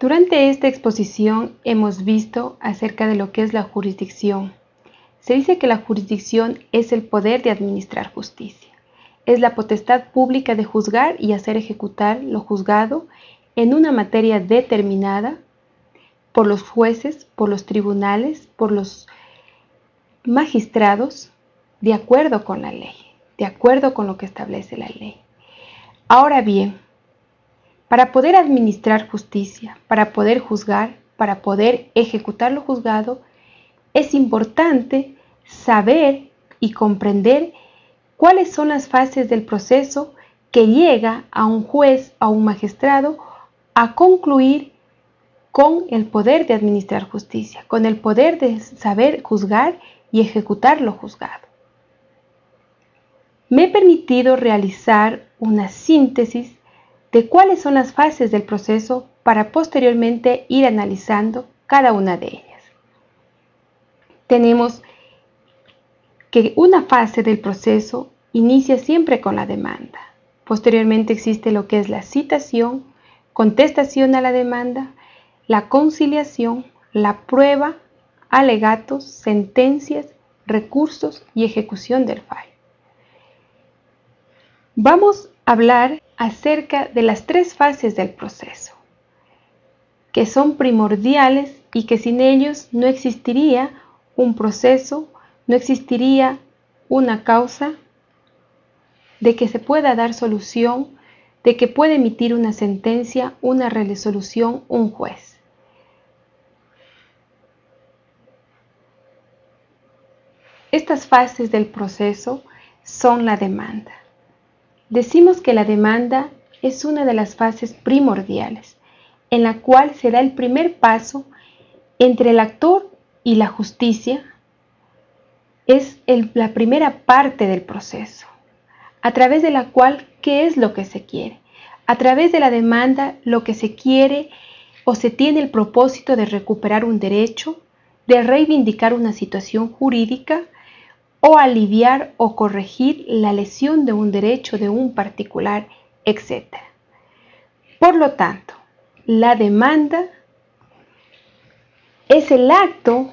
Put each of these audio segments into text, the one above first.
Durante esta exposición hemos visto acerca de lo que es la jurisdicción. Se dice que la jurisdicción es el poder de administrar justicia. Es la potestad pública de juzgar y hacer ejecutar lo juzgado en una materia determinada por los jueces, por los tribunales, por los magistrados, de acuerdo con la ley, de acuerdo con lo que establece la ley. Ahora bien, para poder administrar justicia, para poder juzgar, para poder ejecutar lo juzgado, es importante saber y comprender cuáles son las fases del proceso que llega a un juez, a un magistrado, a concluir con el poder de administrar justicia, con el poder de saber juzgar y ejecutar lo juzgado. Me he permitido realizar una síntesis de cuáles son las fases del proceso para posteriormente ir analizando cada una de ellas. Tenemos que una fase del proceso inicia siempre con la demanda. Posteriormente existe lo que es la citación, contestación a la demanda, la conciliación, la prueba, alegatos, sentencias, recursos y ejecución del fallo. Vamos a hablar acerca de las tres fases del proceso, que son primordiales y que sin ellos no existiría un proceso, no existiría una causa de que se pueda dar solución, de que pueda emitir una sentencia, una resolución un juez. Estas fases del proceso son la demanda. Decimos que la demanda es una de las fases primordiales, en la cual se da el primer paso entre el actor y la justicia. Es la primera parte del proceso, a través de la cual, ¿qué es lo que se quiere? A través de la demanda, lo que se quiere o se tiene el propósito de recuperar un derecho, de reivindicar una situación jurídica, o aliviar o corregir la lesión de un derecho de un particular, etc. Por lo tanto, la demanda es el acto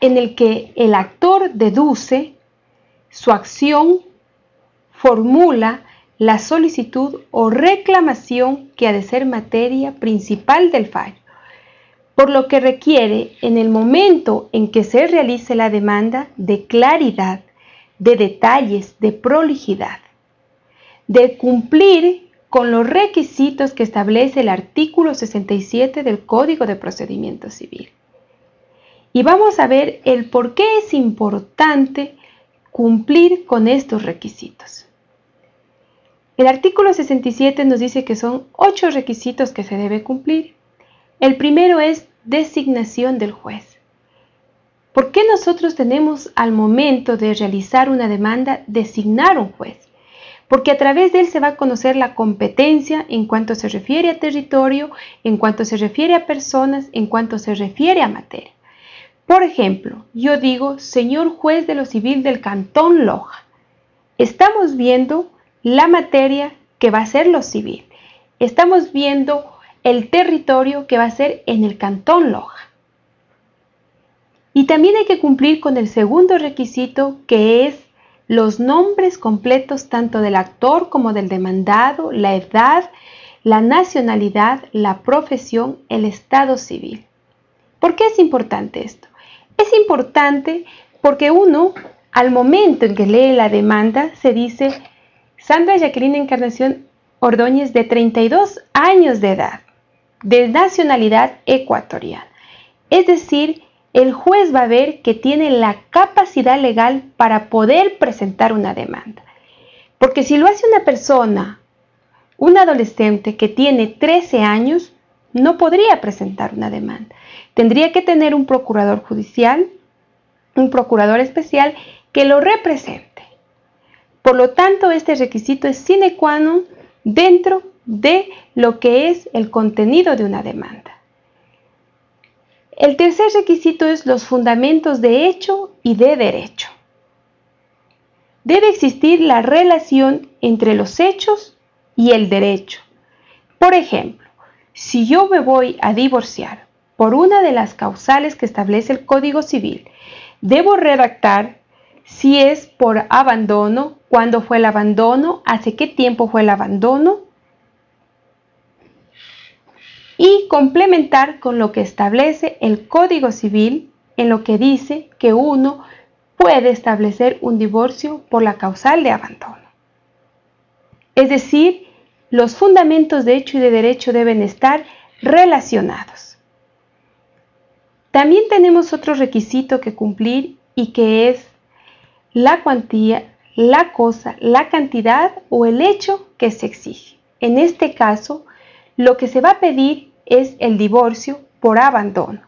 en el que el actor deduce su acción, formula la solicitud o reclamación que ha de ser materia principal del fallo por lo que requiere en el momento en que se realice la demanda de claridad, de detalles, de prolijidad, de cumplir con los requisitos que establece el artículo 67 del Código de Procedimiento Civil. Y vamos a ver el por qué es importante cumplir con estos requisitos. El artículo 67 nos dice que son ocho requisitos que se debe cumplir. El primero es designación del juez. ¿Por qué nosotros tenemos al momento de realizar una demanda designar un juez? Porque a través de él se va a conocer la competencia en cuanto se refiere a territorio, en cuanto se refiere a personas, en cuanto se refiere a materia. Por ejemplo, yo digo, señor juez de lo civil del Cantón Loja, estamos viendo la materia que va a ser lo civil. Estamos viendo el territorio que va a ser en el Cantón Loja. Y también hay que cumplir con el segundo requisito que es los nombres completos tanto del actor como del demandado, la edad, la nacionalidad, la profesión, el estado civil. ¿Por qué es importante esto? Es importante porque uno, al momento en que lee la demanda, se dice Sandra Jacqueline Encarnación Ordóñez de 32 años de edad de nacionalidad ecuatoriana. Es decir, el juez va a ver que tiene la capacidad legal para poder presentar una demanda. Porque si lo hace una persona, un adolescente que tiene 13 años, no podría presentar una demanda. Tendría que tener un procurador judicial, un procurador especial que lo represente. Por lo tanto, este requisito es sine qua non dentro de lo que es el contenido de una demanda. El tercer requisito es los fundamentos de hecho y de derecho. Debe existir la relación entre los hechos y el derecho. Por ejemplo, si yo me voy a divorciar por una de las causales que establece el Código Civil, debo redactar si es por abandono, cuándo fue el abandono, hace qué tiempo fue el abandono, y complementar con lo que establece el Código Civil en lo que dice que uno puede establecer un divorcio por la causal de abandono. Es decir, los fundamentos de hecho y de derecho deben estar relacionados. También tenemos otro requisito que cumplir y que es la cuantía, la cosa, la cantidad o el hecho que se exige. En este caso, lo que se va a pedir es el divorcio por abandono,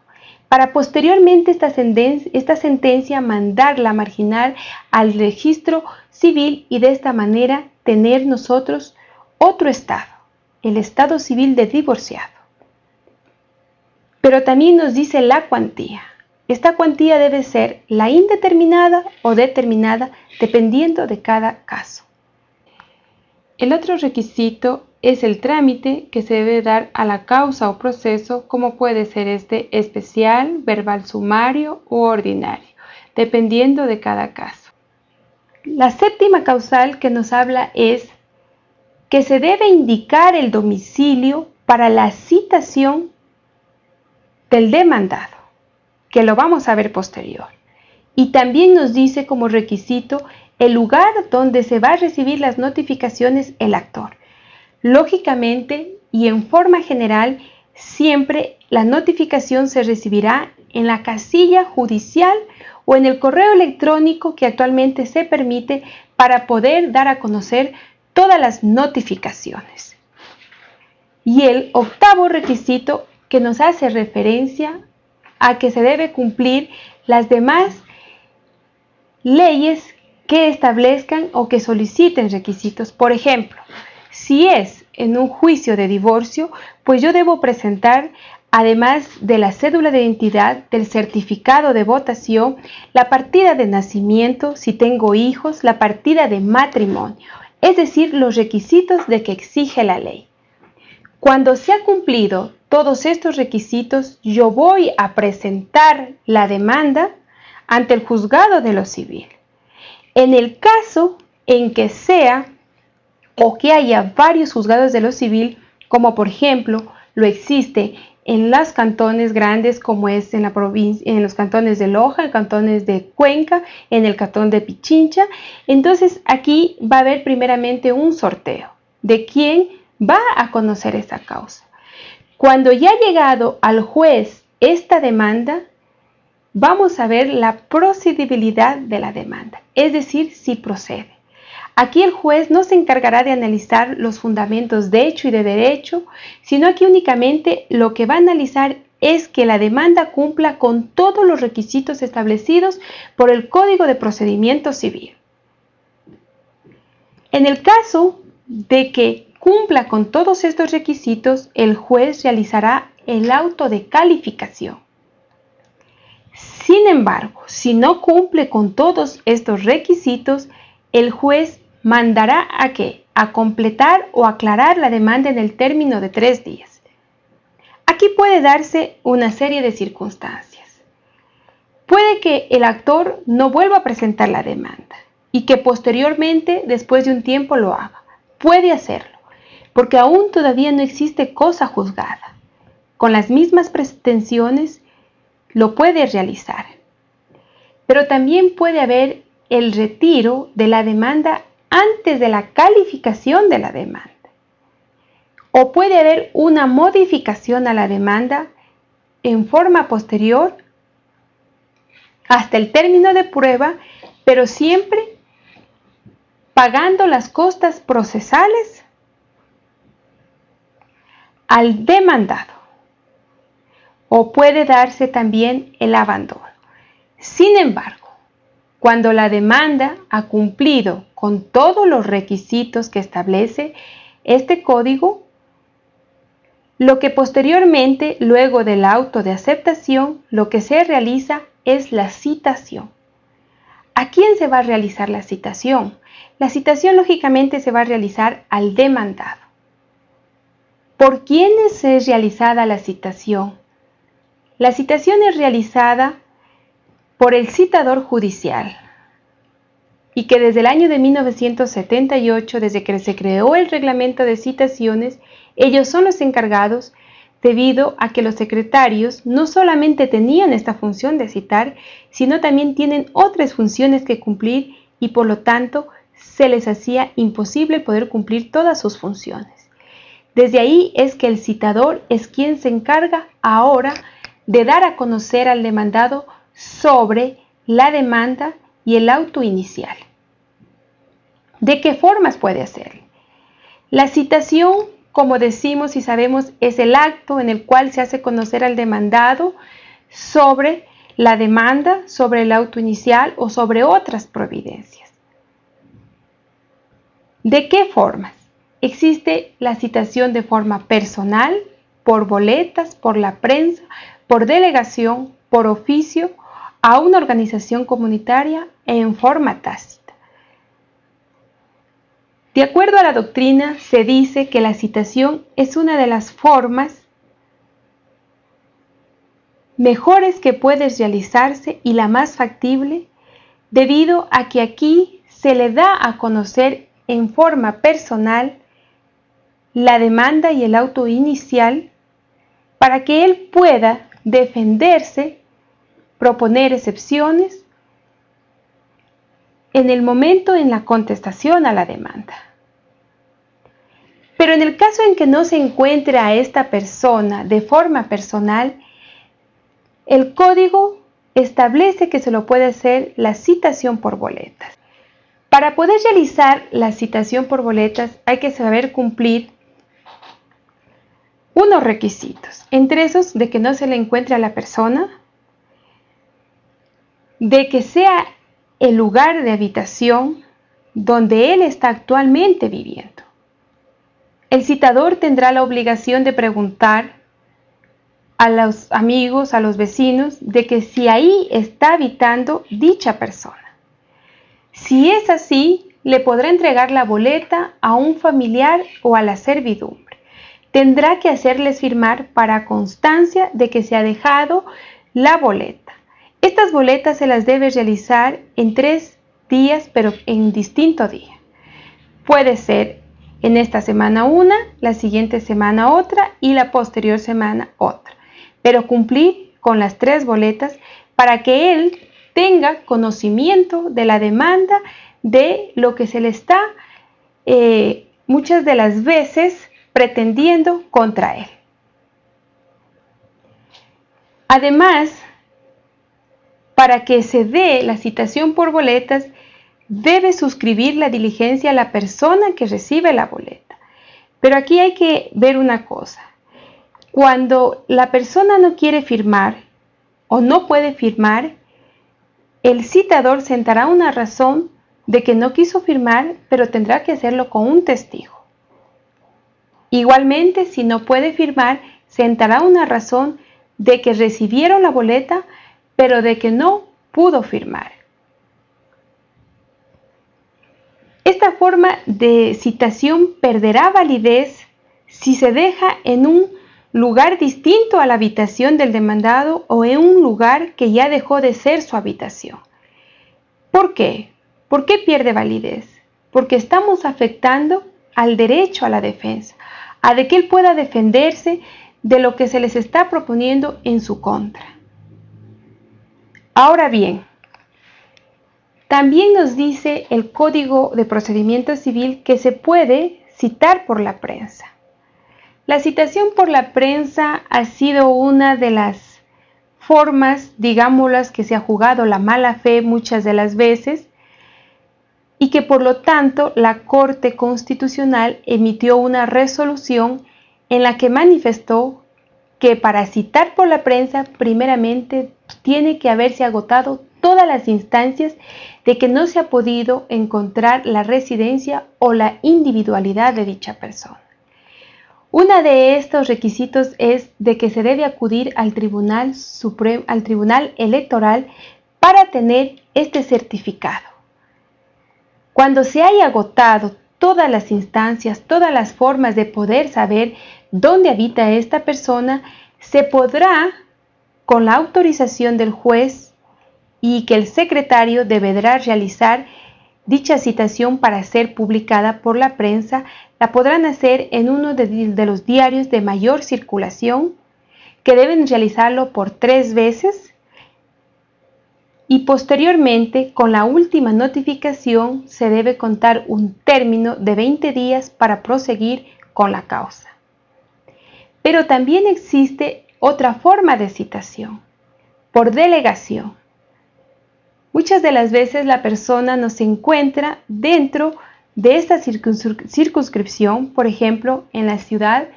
para posteriormente esta, sentencia mandarla marginal al registro civil y de esta manera tener nosotros otro estado, el estado civil de divorciado. Pero también nos dice la cuantía. Esta cuantía debe ser la indeterminada o determinada dependiendo de cada caso. El otro requisito es el trámite que se debe dar a la causa o proceso, como puede ser este especial, verbal sumario u ordinario, dependiendo de cada caso. La séptima causal que nos habla es que se debe indicar el domicilio para la citación del demandado, que lo vamos a ver posterior. Y también nos dice como requisito el lugar donde se va a recibir las notificaciones el actor. Lógicamente y en forma general, siempre la notificación se recibirá en la casilla judicial o en el correo electrónico que actualmente se permite para poder dar a conocer todas las notificaciones. Y el octavo requisito que nos hace referencia a que se debe cumplir las demás leyes que establezcan o que soliciten requisitos. Por ejemplo, si es en un juicio de divorcio, pues yo debo presentar, además de la cédula de identidad, del certificado de votación, la partida de nacimiento, si tengo hijos, la partida de matrimonio, es decir, los requisitos de que exige la ley. Cuando se ha cumplido todos estos requisitos, yo voy a presentar la demanda ante el juzgado de lo civil. En el caso en que sea o que haya varios juzgados de lo civil, como por ejemplo lo existe en los cantones grandes como es en la provincia, en los cantones de Loja, en cantones de Cuenca, en el cantón de Pichincha. Entonces aquí va a haber primeramente un sorteo de quién va a conocer esa causa. Cuando ya ha llegado al juez esta demanda, vamos a ver la procedibilidad de la demanda, es decir, si procede. Aquí el juez no se encargará de analizar los fundamentos de hecho y de derecho, sino aquí únicamente lo que va a analizar es que la demanda cumpla con todos los requisitos establecidos por el Código de Procedimiento Civil. En el caso de que cumpla con todos estos requisitos, el juez realizará el auto de calificación. Sin embargo, si no cumple con todos estos requisitos, el juez mandará a qué? A completar o aclarar la demanda en el término de tres días. Aquí puede darse una serie de circunstancias. Puede que el actor no vuelva a presentar la demanda y que posteriormente, después de un tiempo, lo haga. Puede hacerlo, porque aún todavía no existe cosa juzgada. Con las mismas pretensiones, lo puede realizar. Pero también puede haber el retiro de la demanda antes de la calificación de la demanda. O puede haber una modificación a la demanda en forma posterior hasta el término de prueba, pero siempre pagando las costas procesales al demandado. O puede darse también el abandono. Sin embargo, cuando la demanda ha cumplido con todos los requisitos que establece este código, lo que posteriormente, luego del auto de aceptación, lo que se realiza es la citación. ¿A quién se va a realizar la citación? La citación lógicamente se va a realizar al demandado. ¿Por quiénes es realizada la citación? La citación es realizada por el citador judicial y que desde el año de 1978, desde que se creó el reglamento de citaciones, ellos son los encargados debido a que los secretarios no solamente tenían esta función de citar, sino también tienen otras funciones que cumplir y por lo tanto se les hacía imposible poder cumplir todas sus funciones. Desde ahí es que el citador es quien se encarga ahora de dar a conocer al demandado sobre la demanda y el auto inicial. ¿De qué formas puede hacerlo? La citación, como decimos y sabemos, es el acto en el cual se hace conocer al demandado sobre la demanda, sobre el auto inicial o sobre otras providencias. ¿De qué formas? Existe la citación de forma personal, por boletas, por la prensa, por delegación, por oficio, a una organización comunitaria en forma tácita. De acuerdo a la doctrina, se dice que la citación es una de las formas mejores que puede realizarse y la más factible, debido a que aquí se le da a conocer en forma personal la demanda y el auto inicial para que él pueda defenderse proponer excepciones en el momento en la contestación a la demanda. Pero en el caso en que no se encuentre a esta persona de forma personal, el código establece que se lo puede hacer la citación por boletas. Para poder realizar la citación por boletas hay que saber cumplir unos requisitos, entre esos de que no se le encuentre a la persona, de que sea el lugar de habitación donde él está actualmente viviendo. El citador tendrá la obligación de preguntar a los amigos, a los vecinos, de que si ahí está habitando dicha persona. Si es así, le podrá entregar la boleta a un familiar o a la servidumbre. Tendrá que hacerles firmar para constancia de que se ha dejado la boleta. Estas boletas se las debe realizar en tres días, pero en distinto día. Puede ser en esta semana una, la siguiente semana otra y la posterior semana otra. Pero cumplir con las tres boletas para que él tenga conocimiento de la demanda de lo que se le está eh, muchas de las veces pretendiendo contra él. Además, para que se dé la citación por boletas, debe suscribir la diligencia a la persona que recibe la boleta. Pero aquí hay que ver una cosa. Cuando la persona no quiere firmar o no puede firmar, el citador sentará una razón de que no quiso firmar, pero tendrá que hacerlo con un testigo. Igualmente, si no puede firmar, sentará una razón de que recibieron la boleta, pero de que no pudo firmar. Esta forma de citación perderá validez si se deja en un lugar distinto a la habitación del demandado o en un lugar que ya dejó de ser su habitación. ¿Por qué? ¿Por qué pierde validez? Porque estamos afectando al derecho a la defensa, a de que él pueda defenderse de lo que se les está proponiendo en su contra. Ahora bien, también nos dice el Código de Procedimiento Civil que se puede citar por la prensa. La citación por la prensa ha sido una de las formas, digámoslas, que se ha jugado la mala fe muchas de las veces y que por lo tanto la Corte Constitucional emitió una resolución en la que manifestó que para citar por la prensa primeramente tiene que haberse agotado todas las instancias de que no se ha podido encontrar la residencia o la individualidad de dicha persona. Uno de estos requisitos es de que se debe acudir al Tribunal, Supremo, al Tribunal Electoral para tener este certificado. Cuando se haya agotado todas las instancias, todas las formas de poder saber dónde habita esta persona, se podrá, con la autorización del juez y que el secretario deberá realizar dicha citación para ser publicada por la prensa, la podrán hacer en uno de, de los diarios de mayor circulación, que deben realizarlo por tres veces y posteriormente con la última notificación se debe contar un término de 20 días para proseguir con la causa. Pero también existe otra forma de citación, por delegación. Muchas de las veces la persona no se encuentra dentro de esta circunscripción, por ejemplo, en la ciudad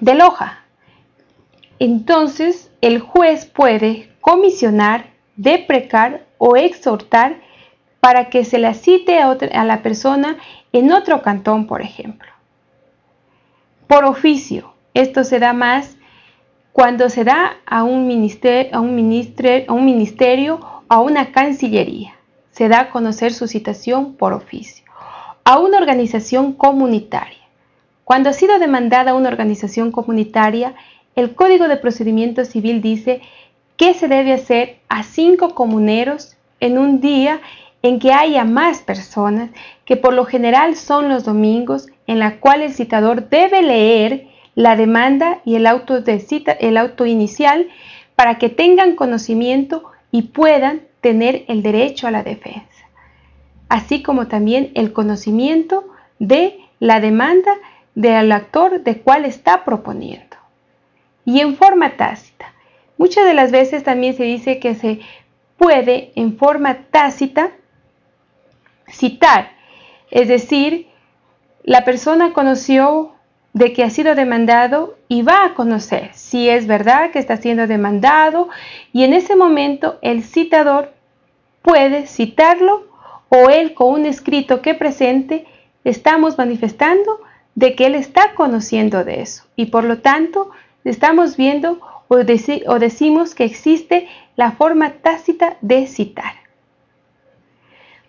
de Loja. Entonces, el juez puede comisionar deprecar o exhortar para que se la cite a, la persona en otro cantón, por ejemplo. Por oficio, esto se da más cuando se da a un, ministerio, a un, a un ministerio a una cancillería. Se da a conocer su citación por oficio. A una organización comunitaria. Cuando ha sido demandada una organización comunitaria, el Código de Procedimiento Civil dice ¿Qué se debe hacer a cinco comuneros en un día en que haya más personas, que por lo general son los domingos, en la cual el citador debe leer la demanda y el auto, de cita, el auto inicial para que tengan conocimiento y puedan tener el derecho a la defensa, así como también el conocimiento de la demanda del actor de cuál está proponiendo. Y en forma tácita, Muchas de las veces también se dice que se puede en forma tácita citar, es decir, la persona conoció de que ha sido demandado y va a conocer si es verdad que está siendo demandado y en ese momento el citador puede citarlo o él con un escrito que presente estamos manifestando de que él está conociendo de eso y por lo tanto estamos viendo o, decimos que existe la forma tácita de citar.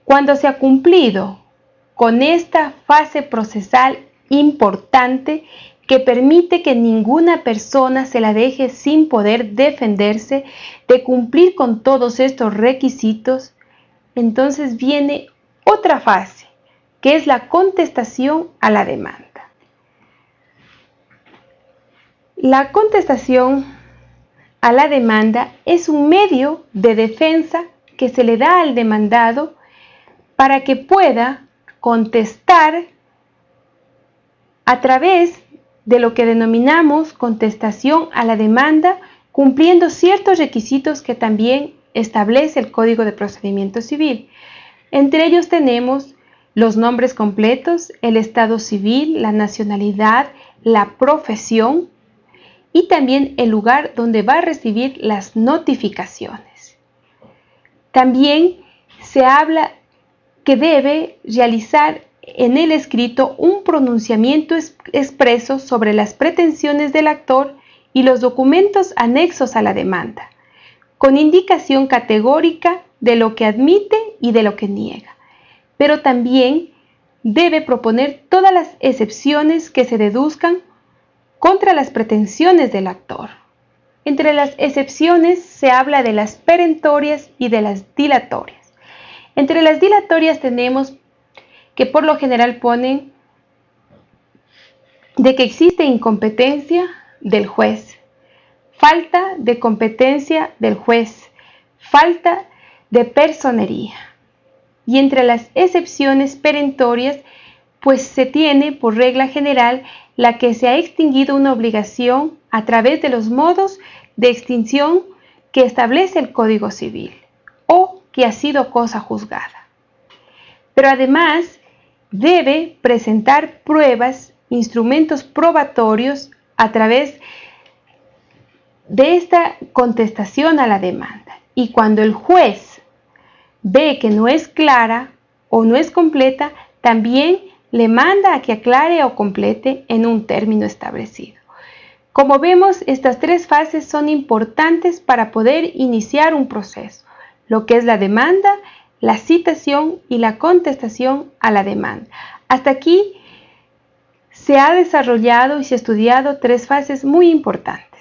Cuando se ha cumplido con esta fase procesal importante que permite que ninguna persona se la deje sin poder defenderse de cumplir con todos estos requisitos, entonces viene otra fase, que es la contestación a la demanda. La contestación a la demanda es un medio de defensa que se le da al demandado para que pueda contestar a través de lo que denominamos contestación a la demanda, cumpliendo ciertos requisitos que también establece el Código de Procedimiento Civil. Entre ellos tenemos los nombres completos, el estado civil, la nacionalidad, la profesión, y también el lugar donde va a recibir las notificaciones. También se habla que debe realizar en el escrito un pronunciamiento expreso sobre las pretensiones del actor y los documentos anexos a la demanda, con indicación categórica de lo que admite y de lo que niega, pero también debe proponer todas las excepciones que se deduzcan contra las pretensiones del actor. Entre las excepciones se habla de las perentorias y de las dilatorias. Entre las dilatorias tenemos que por lo general ponen de que existe incompetencia del juez, falta de competencia del juez, falta de personería. Y entre las excepciones perentorias, pues se tiene por regla general la que se ha extinguido una obligación a través de los modos de extinción que establece el Código Civil que ha sido cosa juzgada. Pero además debe presentar pruebas, instrumentos probatorios a través de esta contestación a la demanda. Y cuando el juez ve que no es clara o no es completa, también le manda a que aclare o complete en un término establecido. Como vemos, estas tres fases son importantes para poder iniciar un proceso, lo que es la demanda, la citación y la contestación a la demanda. Hasta aquí se ha desarrollado y se ha estudiado tres fases muy importantes.